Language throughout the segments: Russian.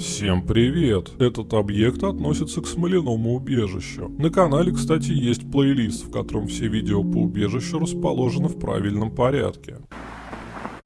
Всем привет! Этот объект относится к смоляному убежищу. На канале, кстати, есть плейлист, в котором все видео по убежищу расположены в правильном порядке.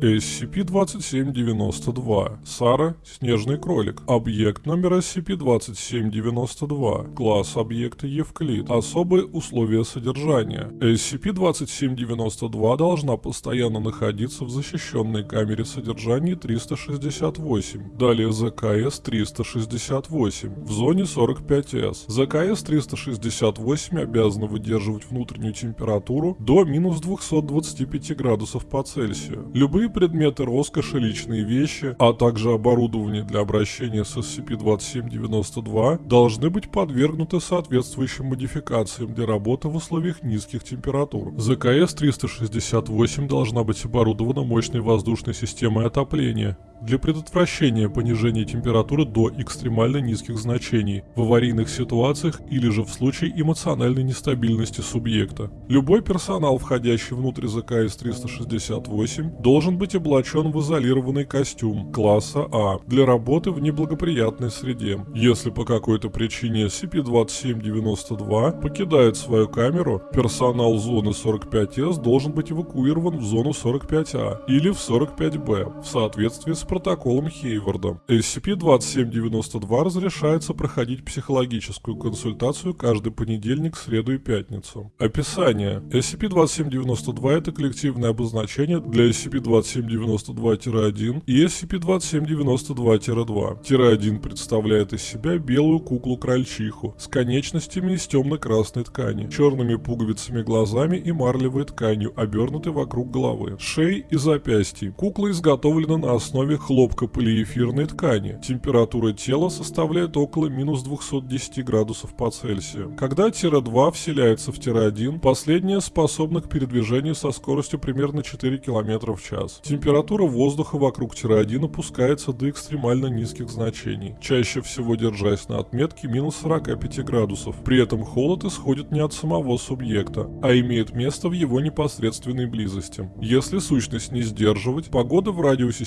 SCP-2792. Сара, снежный кролик. Объект номер SCP-2792. Класс объекта Евклид. Особые условия содержания. SCP-2792 должна постоянно находиться в защищенной камере содержания 368. Далее ЗКС-368 в зоне 45С. ЗКС-368 обязана выдерживать внутреннюю температуру до минус 225 градусов по Цельсию. Любые Любые предметы роскоши, личные вещи, а также оборудование для обращения с SCP-2792 должны быть подвергнуты соответствующим модификациям для работы в условиях низких температур. ЗКС-368 должна быть оборудована мощной воздушной системой отопления, для предотвращения понижения температуры до экстремально низких значений в аварийных ситуациях или же в случае эмоциональной нестабильности субъекта. Любой персонал, входящий внутрь ЗКС-368, должен быть облачен в изолированный костюм класса А для работы в неблагоприятной среде. Если по какой-то причине SCP-2792 покидает свою камеру, персонал зоны 45С должен быть эвакуирован в зону 45А или в 45Б в соответствии с протоколом Хейварда. SCP-2792 разрешается проходить психологическую консультацию каждый понедельник, среду и пятницу. Описание. SCP-2792 это коллективное обозначение для SCP-2792-1 и SCP-2792-2. Тире-1 представляет из себя белую куклу-крольчиху с конечностями из темно-красной ткани, черными пуговицами глазами и марлевой тканью, обернутой вокруг головы, шеи и запястий. Кукла изготовлена на основе хлопка полиэфирной ткани. Температура тела составляет около минус 210 градусов по Цельсию. Когда тире-2 вселяется в тире-1, последняя способна к передвижению со скоростью примерно 4 км в час. Температура воздуха вокруг тире-1 опускается до экстремально низких значений, чаще всего держась на отметке минус 45 градусов. При этом холод исходит не от самого субъекта, а имеет место в его непосредственной близости. Если сущность не сдерживать, погода в радиусе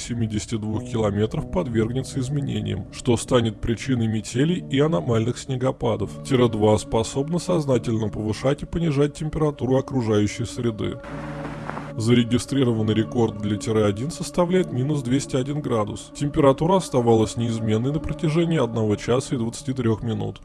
72 2 километров подвергнется изменениям, что станет причиной метелей и аномальных снегопадов. Тира-2 способна сознательно повышать и понижать температуру окружающей среды. Зарегистрированный рекорд для Тира-1 составляет минус 201 градус. Температура оставалась неизменной на протяжении 1 часа и 23 минут.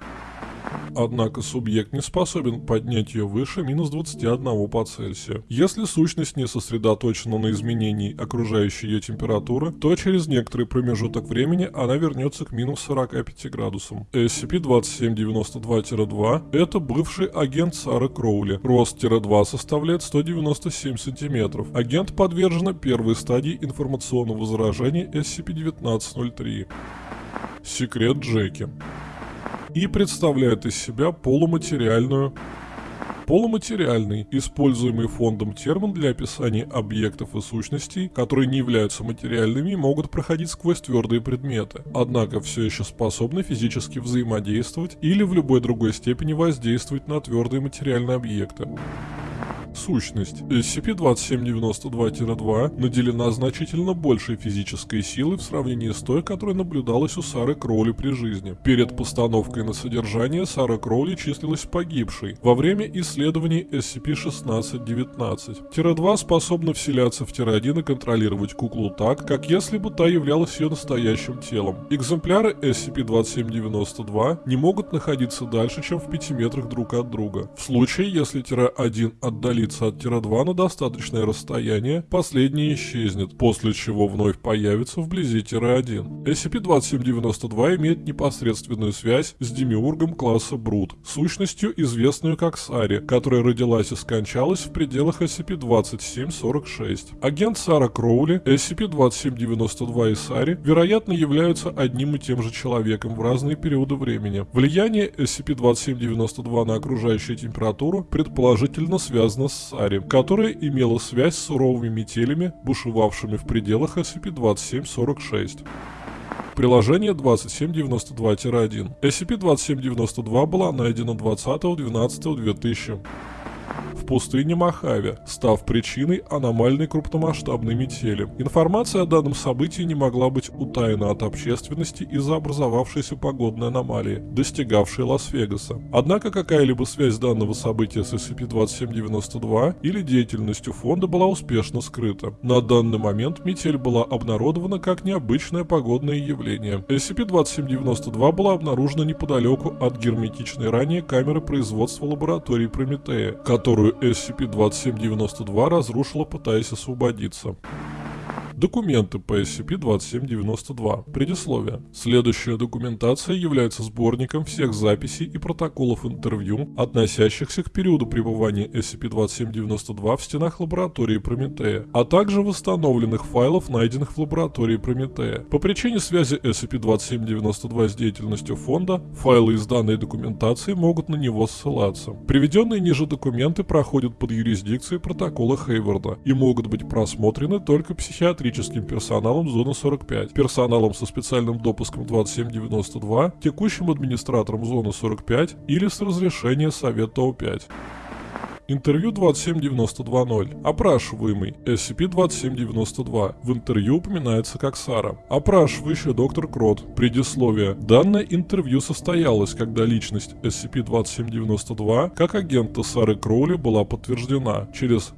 Однако субъект не способен поднять ее выше минус 21 по Цельсию. Если сущность не сосредоточена на изменении окружающей ее температуры, то через некоторый промежуток времени она вернется к минус 45 градусам. SCP-2792-2 – это бывший агент Сары Кроули. Рост-2 составляет 197 сантиметров. Агент подвержена первой стадии информационного заражения SCP-1903. Секрет Джеки и представляет из себя полуматериальную Полуматериальный, используемый фондом термин для описания объектов и сущностей, которые не являются материальными и могут проходить сквозь твердые предметы, однако все еще способны физически взаимодействовать или в любой другой степени воздействовать на твердые материальные объекты. Сущность. SCP-2792-2 наделена значительно большей физической силой в сравнении с той, которая наблюдалась у Сары Кроули при жизни. Перед постановкой на содержание Сара Кроули числилась погибшей во время исследований SCP-1619. Тире-2 способна вселяться в Тире-1 и контролировать куклу так, как если бы та являлась ее настоящим телом. Экземпляры SCP-2792 не могут находиться дальше, чем в 5 метрах друг от друга. В случае, если Тире-1 отдалится удалиться от Тира-2 на достаточное расстояние, последний исчезнет, после чего вновь появится вблизи Тира-1. SCP-2792 имеет непосредственную связь с демиургом класса Брут, сущностью, известную как Сари, которая родилась и скончалась в пределах SCP-2746. Агент Сара Кроули, SCP-2792 и Сари, вероятно, являются одним и тем же человеком в разные периоды времени. Влияние SCP-2792 на окружающую температуру предположительно связано Сари, которая имела связь с суровыми метелями, бушевавшими в пределах SCP-2746. Приложение 2792-1. SCP-2792 была найдена 20.12.2000. в пустыне Мохаве, став причиной аномальной крупномасштабной метели. Информация о данном событии не могла быть утаена от общественности из-за образовавшейся погодной аномалии, достигавшей Лас-Вегаса. Однако какая-либо связь данного события с SCP-2792 или деятельностью фонда была успешно скрыта. На данный момент метель была обнародована как необычное погодное явление. SCP-2792 была обнаружена неподалеку от герметичной ранее камеры производства лаборатории Прометея, которую SCP-2792 разрушила, пытаясь освободиться. Документы по SCP-2792. Предисловие. Следующая документация является сборником всех записей и протоколов интервью, относящихся к периоду пребывания SCP-2792 в стенах лаборатории Прометея, а также восстановленных файлов, найденных в лаборатории Прометея. По причине связи SCP-2792 с деятельностью фонда, файлы из данной документации могут на него ссылаться. Приведенные ниже документы проходят под юрисдикцией протокола Хейварда и могут быть просмотрены только психиатрическими техническим персоналом зоны 45, персоналом со специальным допуском 2792, текущим администратором зоны 45 или с разрешения Совета О5. Интервью 27920. Опрашиваемый. SCP-2792. В интервью упоминается как Сара. Опрашивающий доктор Крот. Предисловие. Данное интервью состоялось, когда личность SCP-2792 как агента Сары Кроули была подтверждена через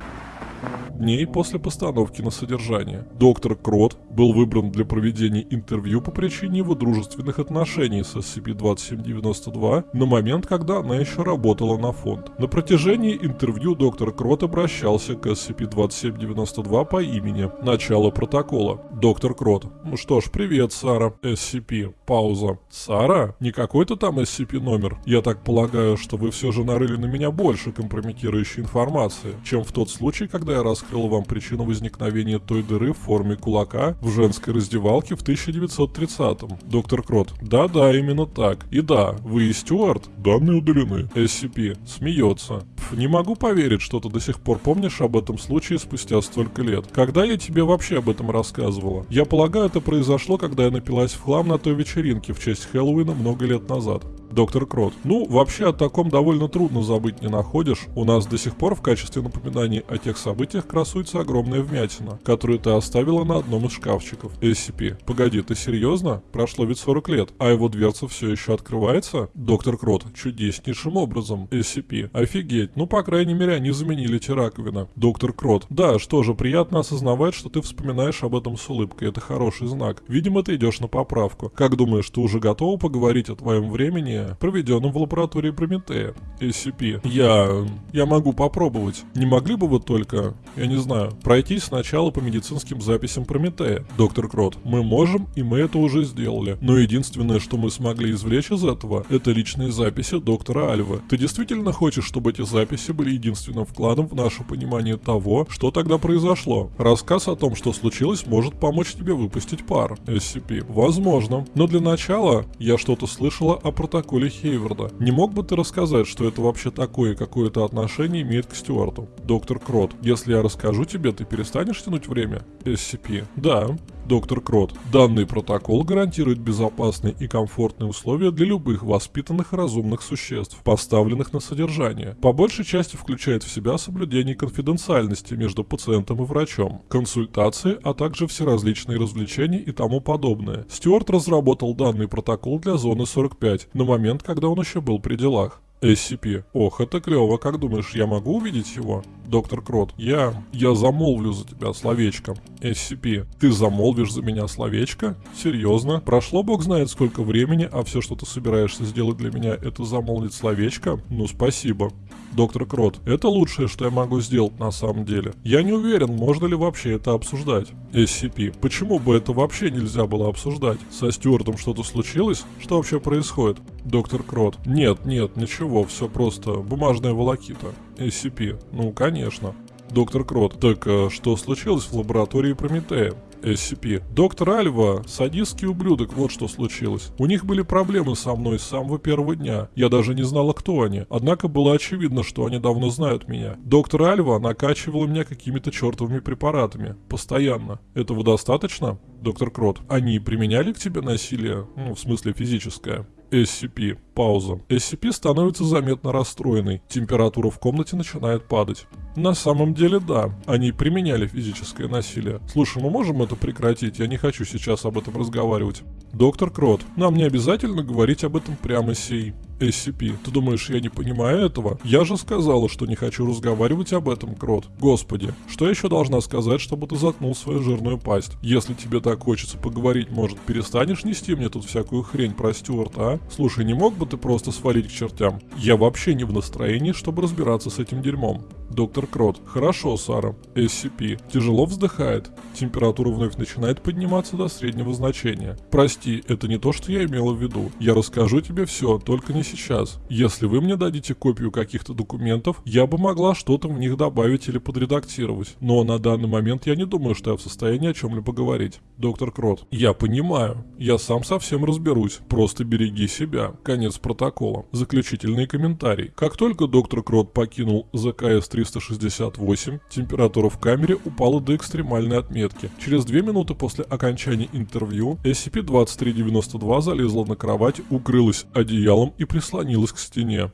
дней после постановки на содержание. Доктор Крот был выбран для проведения интервью по причине его дружественных отношений с SCP-2792 на момент, когда она еще работала на фонд. На протяжении интервью доктор Крот обращался к SCP-2792 по имени. Начало протокола. Доктор Крот. Ну что ж, привет, Сара. SCP. Пауза. Сара? Не какой-то там SCP номер? Я так полагаю, что вы все же нарыли на меня больше компрометирующей информации, чем в тот случай, когда я раскрыл вам причину возникновения той дыры в форме кулака в женской раздевалке в 1930-м. Доктор Крот. Да-да, именно так. И да, вы и Стюарт? Данные удалены. SCP. Смеется. Не могу поверить, что ты до сих пор помнишь об этом случае спустя столько лет. Когда я тебе вообще об этом рассказывала? Я полагаю, это произошло, когда я напилась в хлам на той вечеринке в честь Хэллоуина много лет назад. Доктор Крот. Ну, вообще о таком довольно трудно забыть, не находишь? У нас до сих пор в качестве напоминаний о тех событиях красуется огромная вмятина, которую ты оставила на одном из шкафчиков. SCP. Погоди, ты серьезно? Прошло ведь 40 лет, а его дверца все еще открывается? Доктор Крот. Чудеснейшим образом. SCP. Офигеть. Ну, по крайней мере, они заменили те раковины. Доктор Крот. Да, что же, приятно осознавать, что ты вспоминаешь об этом с улыбкой. Это хороший знак. Видимо, ты идешь на поправку. Как думаешь, ты уже готова поговорить о твоем времени проведенном в лаборатории Прометея, SCP. Я... я могу попробовать. Не могли бы вы только, я не знаю, пройтись сначала по медицинским записям Прометея? Доктор Крот, мы можем, и мы это уже сделали. Но единственное, что мы смогли извлечь из этого, это личные записи доктора Альвы. Ты действительно хочешь, чтобы эти записи были единственным вкладом в наше понимание того, что тогда произошло? Рассказ о том, что случилось, может помочь тебе выпустить пар. SCP. Возможно. Но для начала я что-то слышала о протоколе Коли Хейварда. Не мог бы ты рассказать, что это вообще такое какое-то отношение имеет к Стюарту? Доктор Крот, если я расскажу тебе, ты перестанешь тянуть время? SCP. Да. Доктор Крот. Данный протокол гарантирует безопасные и комфортные условия для любых воспитанных разумных существ, поставленных на содержание. По большей части включает в себя соблюдение конфиденциальности между пациентом и врачом, консультации, а также все различные развлечения и тому подобное. Стюарт разработал данный протокол для зоны 45 на момент, когда он еще был при делах. SCP. Ох, это клево, как думаешь, я могу увидеть его? Доктор Крот. Я... я замолвлю за тебя словечко. SCP. Ты замолвишь за меня словечко? Серьезно? Прошло бог знает сколько времени, а все, что ты собираешься сделать для меня, это замолвить словечко? Ну, спасибо. Доктор Крот, это лучшее, что я могу сделать на самом деле. Я не уверен, можно ли вообще это обсуждать. SCP, почему бы это вообще нельзя было обсуждать? Со Стюартом что-то случилось? Что вообще происходит? Доктор Крот, нет, нет, ничего, все просто бумажная волокита. SCP, ну конечно. Доктор Крот, так а, что случилось в лаборатории Прометея? SCP. Доктор Альва – садистский ублюдок, вот что случилось. У них были проблемы со мной с самого первого дня. Я даже не знала, кто они. Однако было очевидно, что они давно знают меня. Доктор Альва накачивала меня какими-то чертовыми препаратами. Постоянно. Этого достаточно? Доктор Крот. Они применяли к тебе насилие? Ну, в смысле физическое. SCP. Пауза. SCP становится заметно расстроенной. Температура в комнате начинает падать. На самом деле, да. Они применяли физическое насилие. Слушай, мы можем это прекратить? Я не хочу сейчас об этом разговаривать. Доктор Крот, нам не обязательно говорить об этом прямо сей. SCP. Ты думаешь, я не понимаю этого? Я же сказала, что не хочу разговаривать об этом, Крот. Господи, что еще должна сказать, чтобы ты заткнул свою жирную пасть? Если тебе так хочется поговорить, может, перестанешь нести мне тут всякую хрень про Стюарта, а? Слушай, не мог бы ты просто свалить к чертям? Я вообще не в настроении, чтобы разбираться с этим дерьмом. Доктор Крот. Хорошо, Сара. SCP. Тяжело вздыхает. Температура вновь начинает подниматься до среднего значения. Прости, это не то, что я имела в виду. Я расскажу тебе все, только не сейчас. Если вы мне дадите копию каких-то документов, я бы могла что-то в них добавить или подредактировать. Но на данный момент я не думаю, что я в состоянии о чем-либо говорить. Доктор Крот. Я понимаю. Я сам совсем разберусь. Просто береги себя. Конец протокола. Заключительный комментарий. Как только доктор Крот покинул ЗКС-368, температура в камере упала до экстремальной отметки. Через две минуты после окончания интервью SCP-2392 залезла на кровать, укрылась одеялом и прислонилась к стене.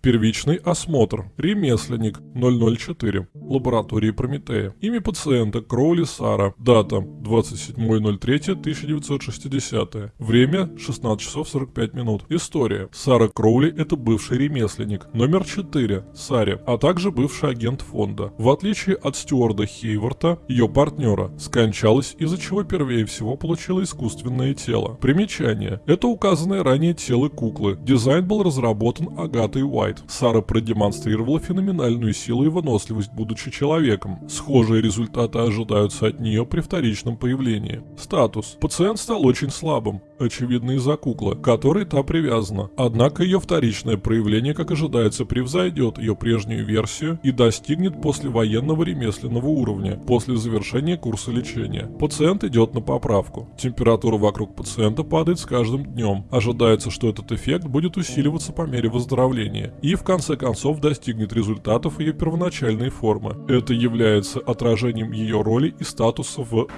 Первичный осмотр. Ремесленник 004. Лаборатории Прометея. Имя пациента Кроули Сара. Дата 27.03.1960. Время 16 часов 45 минут. История. Сара Кроули это бывший ремесленник. Номер 4. Саре, а также бывший агент фонда. В отличие от стюарда Хейворта, ее партнера, скончалась, из-за чего первее всего получила искусственное тело. Примечание. Это указанное ранее тело куклы. Дизайн был разработан Агатой Уайт Уайт. Сара продемонстрировала феноменальную силу и выносливость, будучи человеком. Схожие результаты ожидаются от нее при вторичном появлении. Статус. Пациент стал очень слабым, очевидно из-за куклы, к которой та привязана. Однако ее вторичное проявление, как ожидается, превзойдет ее прежнюю версию и достигнет послевоенного ремесленного уровня после завершения курса лечения. Пациент идет на поправку. Температура вокруг пациента падает с каждым днем. Ожидается, что этот эффект будет усиливаться по мере выздоровления и в конце концов достигнет результатов ее первоначальной формы. Это является отражением ее роли и статуса в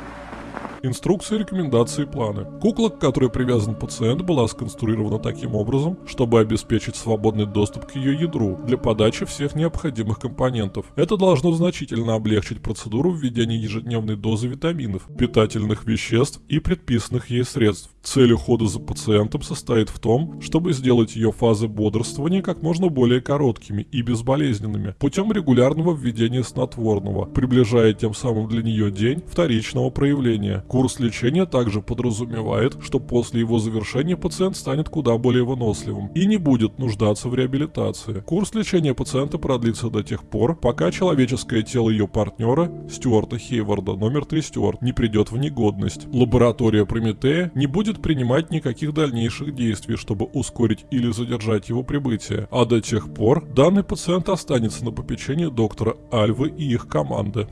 Инструкции, рекомендации и планы. Кукла, к которой привязан пациент, была сконструирована таким образом, чтобы обеспечить свободный доступ к ее ядру для подачи всех необходимых компонентов. Это должно значительно облегчить процедуру введения ежедневной дозы витаминов, питательных веществ и предписанных ей средств. Цель ухода за пациентом состоит в том, чтобы сделать ее фазы бодрствования как можно более короткими и безболезненными путем регулярного введения снотворного, приближая тем самым для нее день вторичного проявления. Курс лечения также подразумевает, что после его завершения пациент станет куда более выносливым и не будет нуждаться в реабилитации. Курс лечения пациента продлится до тех пор, пока человеческое тело ее партнера, Стюарта Хейварда, номер 3 Стюарт, не придет в негодность. Лаборатория Прометея не будет принимать никаких дальнейших действий, чтобы ускорить или задержать его прибытие, а до тех пор данный пациент останется на попечении доктора Альвы и их команды.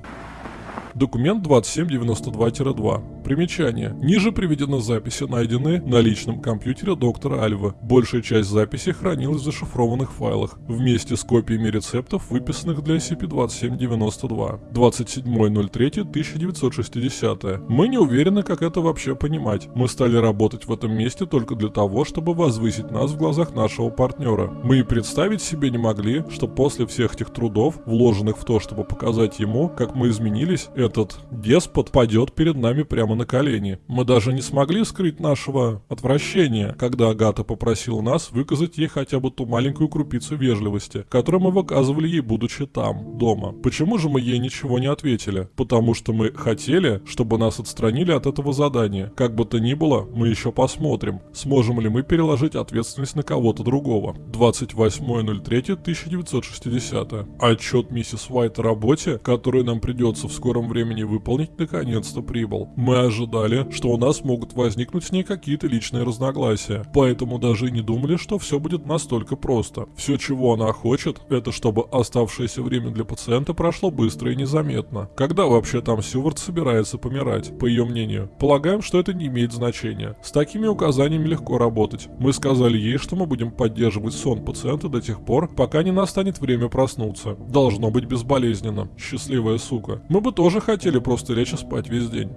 Документ 2792-2. Примечание. Ниже приведены записи, найденные на личном компьютере доктора Альвы. Большая часть записей хранилась в зашифрованных файлах, вместе с копиями рецептов, выписанных для SCP-2792. 27.03.1960. Мы не уверены, как это вообще понимать. Мы стали работать в этом месте только для того, чтобы возвысить нас в глазах нашего партнера. Мы и представить себе не могли, что после всех этих трудов, вложенных в то, чтобы показать ему, как мы изменились, этот деспот падет перед нами прямо на колени. Мы даже не смогли скрыть нашего отвращения, когда Агата попросила нас выказать ей хотя бы ту маленькую крупицу вежливости, которую мы выказывали ей, будучи там, дома. Почему же мы ей ничего не ответили? Потому что мы хотели, чтобы нас отстранили от этого задания. Как бы то ни было, мы еще посмотрим, сможем ли мы переложить ответственность на кого-то другого. 28.03.1960. Отчет миссис Уайт о работе, которую нам придется в скором времени выполнить, наконец-то прибыл. Мы ожидали, что у нас могут возникнуть с ней какие-то личные разногласия, поэтому даже и не думали, что все будет настолько просто. Все, чего она хочет, это чтобы оставшееся время для пациента прошло быстро и незаметно. Когда вообще там Сювард собирается помирать, по ее мнению? Полагаем, что это не имеет значения. С такими указаниями легко работать. Мы сказали ей, что мы будем поддерживать сон пациента до тех пор, пока не настанет время проснуться. Должно быть безболезненно. Счастливая сука. Мы бы тоже хотели просто лечь и спать весь день.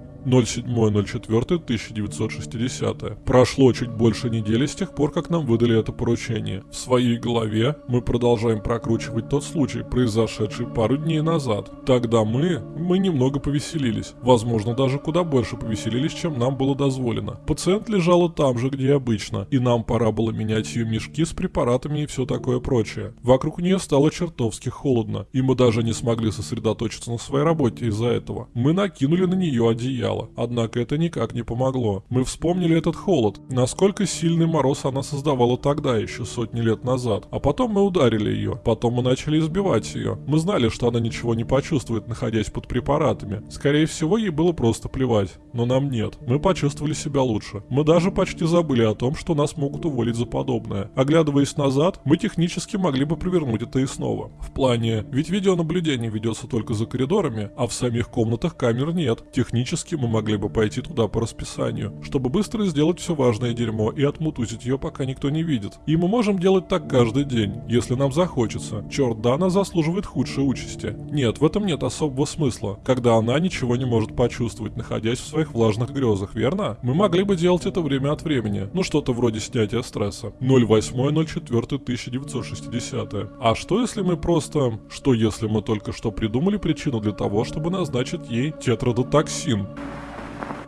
07.04.1960. Прошло чуть больше недели с тех пор, как нам выдали это поручение. В своей голове мы продолжаем прокручивать тот случай, произошедший пару дней назад. Тогда мы, мы немного повеселились. Возможно, даже куда больше повеселились, чем нам было дозволено. Пациент лежала там же, где обычно, и нам пора было менять ее мешки с препаратами и все такое прочее. Вокруг нее стало чертовски холодно, и мы даже не смогли сосредоточиться на своей работе из-за этого. Мы накинули на нее одеяло, однако это никак не помогло. Мы вспомнили этот холод, насколько сильный мороз она создавала тогда, еще сотни лет назад. А потом мы ударили ее, потом мы начали избивать ее. Мы знали, что она ничего не почувствует, находясь под препаратами. Скорее всего, ей было просто плевать. Но нам нет. Мы почувствовали себя лучше. Мы даже почти забыли о том, что нас могут уволить за подобное. Оглядываясь назад, мы технически могли бы провернуть это и снова. В плане, ведь видеонаблюдение ведется только за коридорами, а в самих комнатах камер нет. Технически мы могли бы пойти туда по расписанию, чтобы быстро сделать все важное дерьмо и отмутузить ее, пока никто не видит. И мы можем делать так каждый день, если нам захочется. Черт, Дана заслуживает худшей участи. Нет, в этом нет особого смысла, когда она ничего не может почувствовать, находясь в своих влажных грезах, верно? Мы могли бы делать это время от времени, ну что-то вроде снятия стресса. 08.04.1960. А что если мы просто... Что если мы только что придумали причину для того, чтобы назначить ей тетрадотоксин?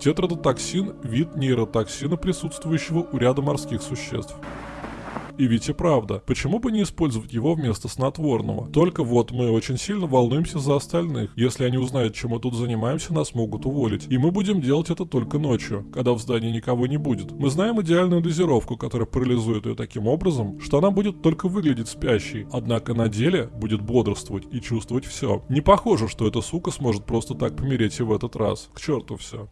Тетрадотоксин – вид нейротоксина, присутствующего у ряда морских существ. И ведь и правда, почему бы не использовать его вместо снотворного? Только вот мы очень сильно волнуемся за остальных. Если они узнают, чем мы тут занимаемся, нас могут уволить. И мы будем делать это только ночью, когда в здании никого не будет. Мы знаем идеальную дозировку, которая парализует ее таким образом, что она будет только выглядеть спящей, однако на деле будет бодрствовать и чувствовать все. Не похоже, что эта сука сможет просто так помереть и в этот раз. К черту все.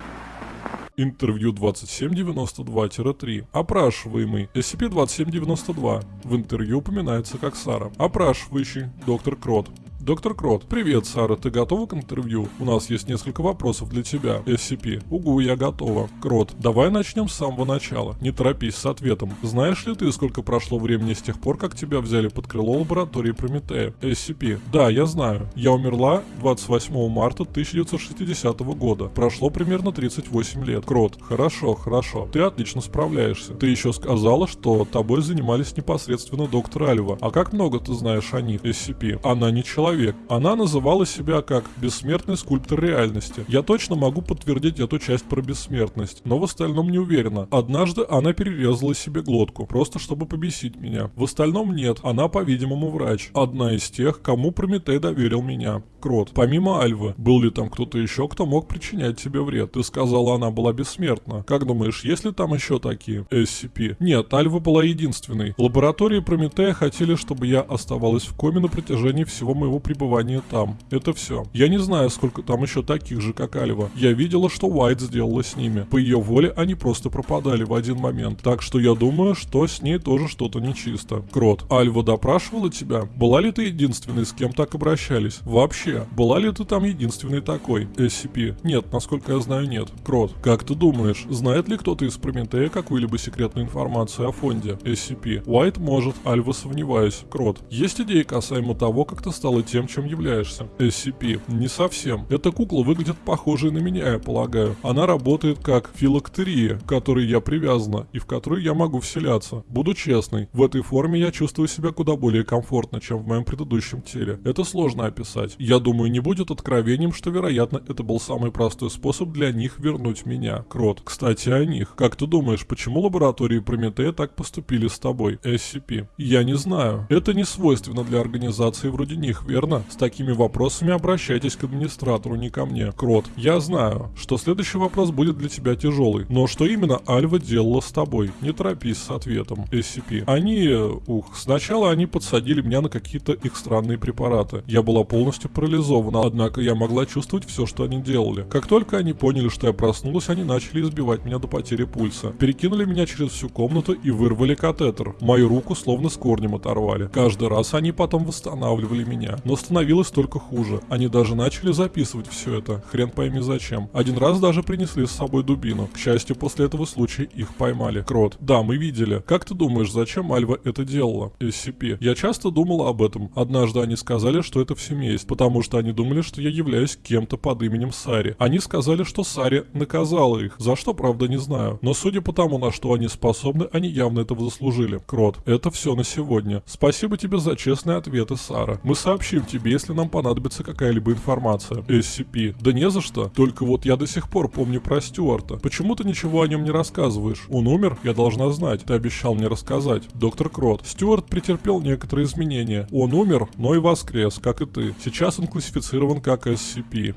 Интервью 2792-3. Опрашиваемый. SCP-2792. В интервью упоминается как Сара. Опрашивающий. Доктор Крот. Доктор Крот, привет, Сара, ты готова к интервью? У нас есть несколько вопросов для тебя. SCP. Угу, я готова. Крот, давай начнем с самого начала. Не торопись с ответом. Знаешь ли ты, сколько прошло времени с тех пор, как тебя взяли под крыло лаборатории Прометея? SCP. Да, я знаю. Я умерла 28 марта 1960 года. Прошло примерно 38 лет. Крот, хорошо, хорошо. Ты отлично справляешься. Ты еще сказала, что тобой занимались непосредственно доктор Альва. А как много ты знаешь о них? SCP. Она не человек человек. Она называла себя как «бессмертный скульптор реальности». Я точно могу подтвердить эту часть про бессмертность, но в остальном не уверена. Однажды она перерезала себе глотку, просто чтобы побесить меня. В остальном нет, она, по-видимому, врач. Одна из тех, кому Прометей доверил меня. Крот. Помимо Альвы, был ли там кто-то еще, кто мог причинять тебе вред? Ты сказала, она была бессмертна. Как думаешь, есть ли там еще такие? SCP. Нет, Альва была единственной. Лаборатории Прометея хотели, чтобы я оставалась в коме на протяжении всего моего пребывания там. Это все. Я не знаю, сколько там еще таких же, как Альва. Я видела, что Уайт сделала с ними. По ее воле они просто пропадали в один момент. Так что я думаю, что с ней тоже что-то нечисто. Крот, Альва допрашивала тебя? Была ли ты единственной, с кем так обращались? Вообще, была ли ты там единственный такой? SCP. Нет, насколько я знаю, нет. Крот, как ты думаешь, знает ли кто-то из Прометея какую-либо секретную информацию о фонде? SCP. Уайт может, Альва сомневаюсь. Крот, есть идеи касаемо того, как ты стала тем, чем являешься. SCP. Не совсем. Эта кукла выглядит похожей на меня, я полагаю. Она работает как филактерия, к которой я привязана и в которую я могу вселяться. Буду честной, в этой форме я чувствую себя куда более комфортно, чем в моем предыдущем теле. Это сложно описать. Я думаю, не будет откровением, что вероятно это был самый простой способ для них вернуть меня. Крот. Кстати, о них. Как ты думаешь, почему лаборатории Прометея так поступили с тобой? SCP. Я не знаю. Это не свойственно для организации вроде них, верно? Верно? С такими вопросами обращайтесь к администратору, не ко мне. Крот, я знаю, что следующий вопрос будет для тебя тяжелый, но что именно Альва делала с тобой? Не торопись с ответом. SCP. Они, ух, сначала они подсадили меня на какие-то их странные препараты. Я была полностью парализована, однако я могла чувствовать все, что они делали. Как только они поняли, что я проснулась, они начали избивать меня до потери пульса. Перекинули меня через всю комнату и вырвали катетер. Мою руку словно с корнем оторвали. Каждый раз они потом восстанавливали меня но становилось только хуже. Они даже начали записывать все это, хрен пойми зачем. Один раз даже принесли с собой дубину. К счастью, после этого случая их поймали. Крот. Да, мы видели. Как ты думаешь, зачем Альва это делала? SCP. Я часто думал об этом. Однажды они сказали, что это в семье есть, потому что они думали, что я являюсь кем-то под именем Сари. Они сказали, что Сари наказала их. За что, правда, не знаю. Но судя по тому, на что они способны, они явно этого заслужили. Крот. Это все на сегодня. Спасибо тебе за честные ответы, Сара. Мы сообщим тебе, если нам понадобится какая-либо информация. SCP. Да не за что. Только вот я до сих пор помню про Стюарта. Почему ты ничего о нем не рассказываешь? Он умер? Я должна знать. Ты обещал мне рассказать. Доктор Крот. Стюарт претерпел некоторые изменения. Он умер, но и воскрес, как и ты. Сейчас он классифицирован как SCP.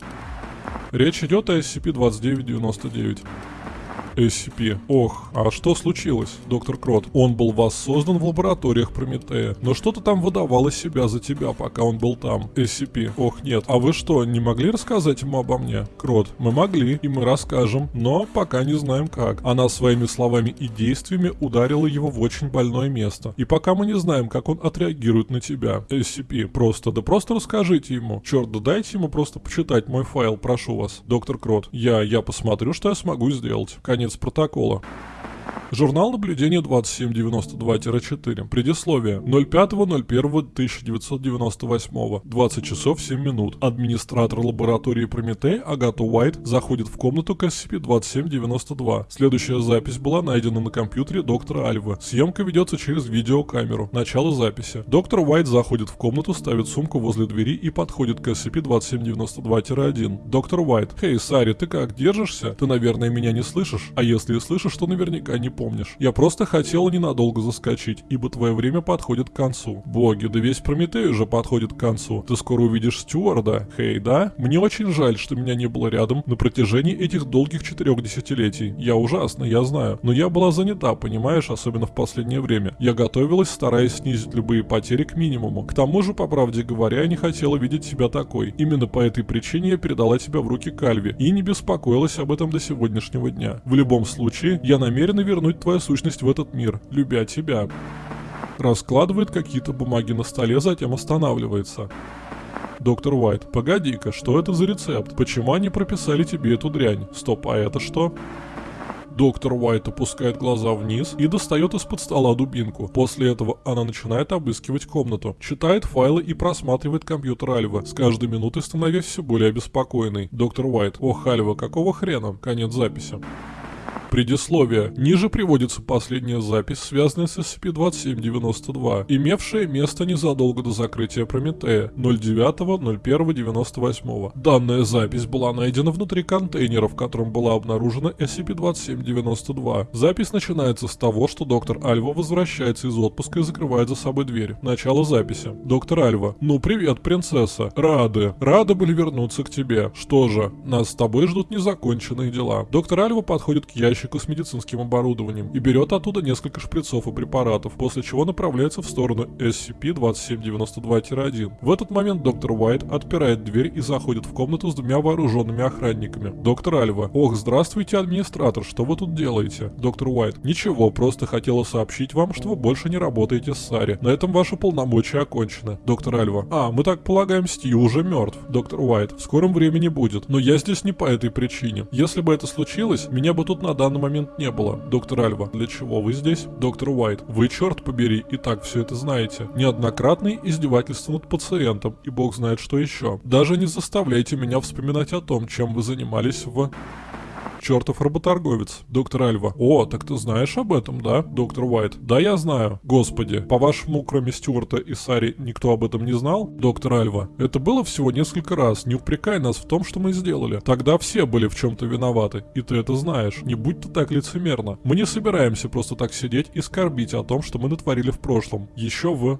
Речь идет о SCP-2999. SCP. Ох, а что случилось, доктор Крот? Он был воссоздан в лабораториях Прометея, но что-то там выдавало себя за тебя, пока он был там. SCP. Ох, нет. А вы что, не могли рассказать ему обо мне? Крот. Мы могли, и мы расскажем, но пока не знаем как. Она своими словами и действиями ударила его в очень больное место. И пока мы не знаем, как он отреагирует на тебя. SCP. Просто, да просто расскажите ему. Черт, да дайте ему просто почитать мой файл, прошу вас. Доктор Крот. Я, я посмотрю, что я смогу сделать. Конец конец протокола. Журнал наблюдения 2792-4. Предисловие. 05.01.1998. 20 часов 7 минут. Администратор лаборатории Прометей Агата Уайт заходит в комнату к SCP-2792. Следующая запись была найдена на компьютере доктора Альвы. Съемка ведется через видеокамеру. Начало записи. Доктор Уайт заходит в комнату, ставит сумку возле двери и подходит к SCP-2792-1. Доктор Уайт. Хей, Сари, ты как, держишься? Ты, наверное, меня не слышишь? А если и слышишь, то наверняка не помнишь. Я просто хотел ненадолго заскочить, ибо твое время подходит к концу. Боги, да весь Прометей уже подходит к концу. Ты скоро увидишь Стюарда. Хей, да? Мне очень жаль, что меня не было рядом на протяжении этих долгих четырех десятилетий. Я ужасно, я знаю. Но я была занята, понимаешь, особенно в последнее время. Я готовилась, стараясь снизить любые потери к минимуму. К тому же, по правде говоря, я не хотела видеть тебя такой. Именно по этой причине я передала тебя в руки Кальви и не беспокоилась об этом до сегодняшнего дня. В любом случае, я намерена вернуть вернуть твою сущность в этот мир, любя тебя. Раскладывает какие-то бумаги на столе, затем останавливается. Доктор Уайт, погоди-ка, что это за рецепт? Почему они прописали тебе эту дрянь? Стоп, а это что? Доктор Уайт опускает глаза вниз и достает из-под стола дубинку. После этого она начинает обыскивать комнату, читает файлы и просматривает компьютер Альва, с каждой минутой становясь все более обеспокоенной. Доктор Уайт, ох, Альва, какого хрена? Конец записи. Предисловие. Ниже приводится последняя запись, связанная с SCP-2792, имевшая место незадолго до закрытия Прометея 09.01.98. Данная запись была найдена внутри контейнера, в котором была обнаружена SCP-2792. Запись начинается с того, что доктор Альва возвращается из отпуска и закрывает за собой дверь. Начало записи. Доктор Альва. Ну привет, принцесса. Рады. Рады были вернуться к тебе. Что же, нас с тобой ждут незаконченные дела. Доктор Альва подходит к ящику ящику с медицинским оборудованием и берет оттуда несколько шприцов и препаратов, после чего направляется в сторону SCP-2792-1. В этот момент доктор Уайт отпирает дверь и заходит в комнату с двумя вооруженными охранниками. Доктор Альва. Ох, здравствуйте, администратор, что вы тут делаете? Доктор Уайт. Ничего, просто хотела сообщить вам, что вы больше не работаете с Сари. На этом ваши полномочия окончены. Доктор Альва. А, мы так полагаем, Стью уже мертв. Доктор Уайт. В скором времени будет. Но я здесь не по этой причине. Если бы это случилось, меня бы тут на данный данный момент не было. Доктор Альва, для чего вы здесь? Доктор Уайт, вы, черт побери, и так все это знаете. Неоднократные издевательства над пациентом, и бог знает что еще. Даже не заставляйте меня вспоминать о том, чем вы занимались в чертов работорговец. Доктор Альва. О, так ты знаешь об этом, да? Доктор Уайт. Да, я знаю. Господи, по-вашему, кроме Стюарта и Сари, никто об этом не знал? Доктор Альва. Это было всего несколько раз. Не упрекай нас в том, что мы сделали. Тогда все были в чем-то виноваты. И ты это знаешь. Не будь ты так лицемерно. Мы не собираемся просто так сидеть и скорбить о том, что мы натворили в прошлом. Еще в...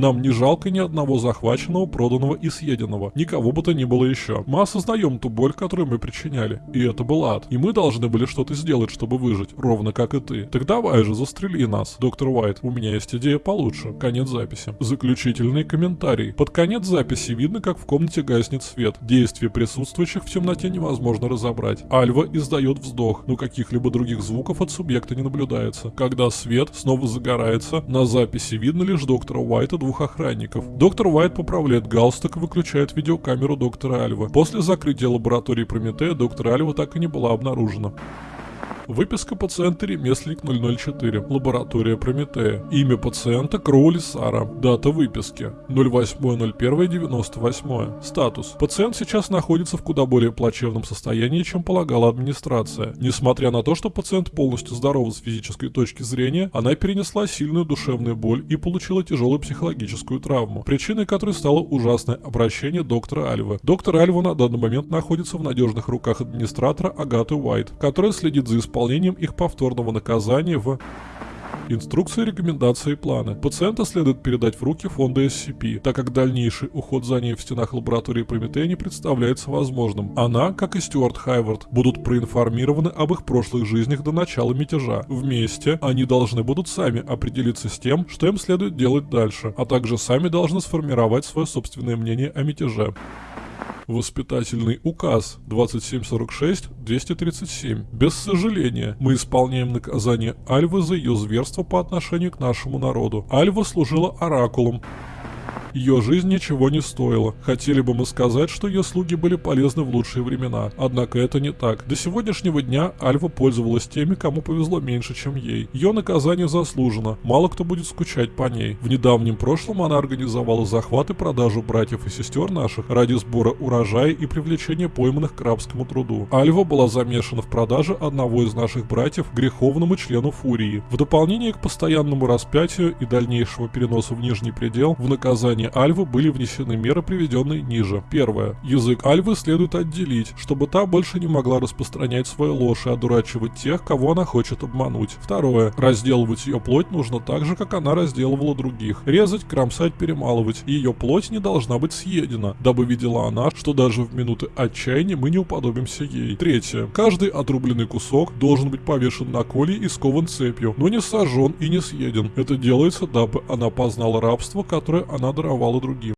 Нам не жалко ни одного захваченного, проданного и съеденного. Никого бы то ни было еще. Мы осознаем ту боль, которую мы причиняли. И это был ад. И мы должны были что-то сделать, чтобы выжить. Ровно как и ты. Так давай же, застрели нас. Доктор Уайт, у меня есть идея получше. Конец записи. Заключительный комментарий. Под конец записи видно, как в комнате гаснет свет. Действия присутствующих в темноте невозможно разобрать. Альва издает вздох, но каких-либо других звуков от субъекта не наблюдается. Когда свет снова загорается, на записи видно лишь доктора Уайта двух двух охранников. Доктор Уайт поправляет галстук и выключает видеокамеру доктора Альва. После закрытия лаборатории Прометея доктор Альва так и не была обнаружена. Выписка пациента ремесленник 004. Лаборатория Прометея. Имя пациента Кроули Сара. Дата выписки 08.01.98. Статус. Пациент сейчас находится в куда более плачевном состоянии, чем полагала администрация. Несмотря на то, что пациент полностью здоров с физической точки зрения, она перенесла сильную душевную боль и получила тяжелую психологическую травму, причиной которой стало ужасное обращение доктора Альвы. Доктор Альва на данный момент находится в надежных руках администратора Агаты Уайт, которая следит за исполнением исполнением их повторного наказания в Инструкции, рекомендации и планы. Пациента следует передать в руки фонда SCP, так как дальнейший уход за ней в стенах лаборатории Прометея не представляется возможным. Она, как и Стюарт Хайвард, будут проинформированы об их прошлых жизнях до начала мятежа. Вместе они должны будут сами определиться с тем, что им следует делать дальше, а также сами должны сформировать свое собственное мнение о мятеже. Воспитательный указ 2746-237. Без сожаления, мы исполняем наказание Альвы за ее зверство по отношению к нашему народу. Альва служила оракулом, ее жизнь ничего не стоила. Хотели бы мы сказать, что ее слуги были полезны в лучшие времена. Однако это не так. До сегодняшнего дня Альва пользовалась теми, кому повезло меньше, чем ей. Ее наказание заслужено. Мало кто будет скучать по ней. В недавнем прошлом она организовала захват и продажу братьев и сестер наших ради сбора урожая и привлечения пойманных к рабскому труду. Альва была замешана в продаже одного из наших братьев греховному члену Фурии. В дополнение к постоянному распятию и дальнейшего переноса в нижний предел, в наказание наказания Альвы были внесены меры, приведенные ниже. Первое. Язык Альвы следует отделить, чтобы та больше не могла распространять свою ложь и одурачивать тех, кого она хочет обмануть. Второе. Разделывать ее плоть нужно так же, как она разделывала других. Резать, кромсать, перемалывать. Ее плоть не должна быть съедена, дабы видела она, что даже в минуты отчаяния мы не уподобимся ей. Третье. Каждый отрубленный кусок должен быть повешен на коле и скован цепью, но не сожжен и не съеден. Это делается, дабы она познала рабство, которое она даровала даровала другим.